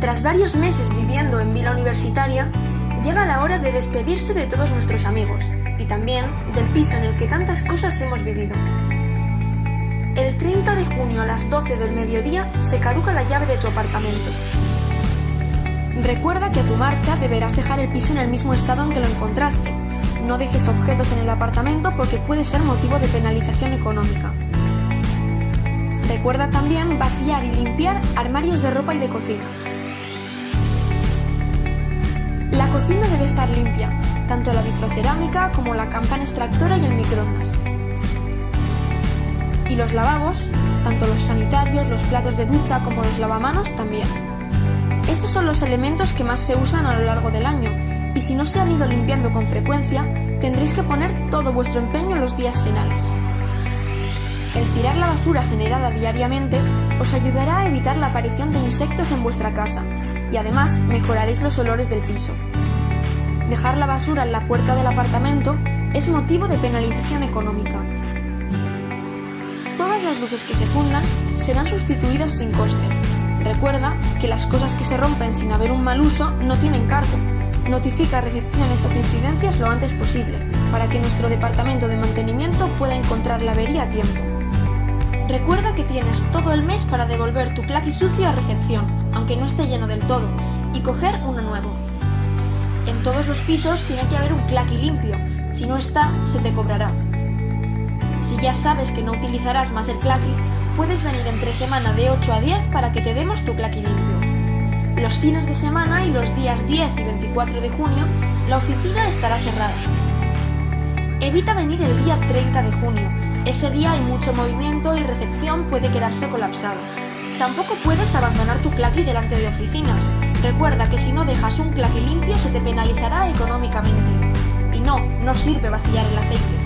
Tras varios meses viviendo en Vila Universitaria, llega la hora de despedirse de todos nuestros amigos y también del piso en el que tantas cosas hemos vivido. El 30 de junio a las 12 del mediodía se caduca la llave de tu apartamento. Recuerda que a tu marcha deberás dejar el piso en el mismo estado en que lo encontraste. No dejes objetos en el apartamento porque puede ser motivo de penalización económica. Recuerda también vaciar y limpiar armarios de ropa y de cocina. Cocina debe estar limpia, tanto la vitrocerámica como la campana extractora y el microondas. Y los lavabos, tanto los sanitarios, los platos de ducha como los lavamanos también. Estos son los elementos que más se usan a lo largo del año, y si no se han ido limpiando con frecuencia, tendréis que poner todo vuestro empeño en los días finales. El tirar la basura generada diariamente os ayudará a evitar la aparición de insectos en vuestra casa y además mejoraréis los olores del piso. Dejar la basura en la puerta del apartamento es motivo de penalización económica. Todas las luces que se fundan serán sustituidas sin coste. Recuerda que las cosas que se rompen sin haber un mal uso no tienen cargo. Notifica a recepción estas incidencias lo antes posible, para que nuestro departamento de mantenimiento pueda encontrar la avería a tiempo. Recuerda que tienes todo el mes para devolver tu claqui sucio a recepción, aunque no esté lleno del todo, y coger uno nuevo. En todos los pisos tiene que haber un claqui limpio, si no está, se te cobrará. Si ya sabes que no utilizarás más el claqui, puedes venir entre semana de 8 a 10 para que te demos tu claqui limpio. Los fines de semana y los días 10 y 24 de junio, la oficina estará cerrada. Evita venir el día 30 de junio, ese día hay mucho movimiento y recepción puede quedarse colapsada. Tampoco puedes abandonar tu claqui delante de oficinas. Recuerda que si no dejas un claqui limpio se te penalizará económicamente. Y no, no sirve vaciar el aceite.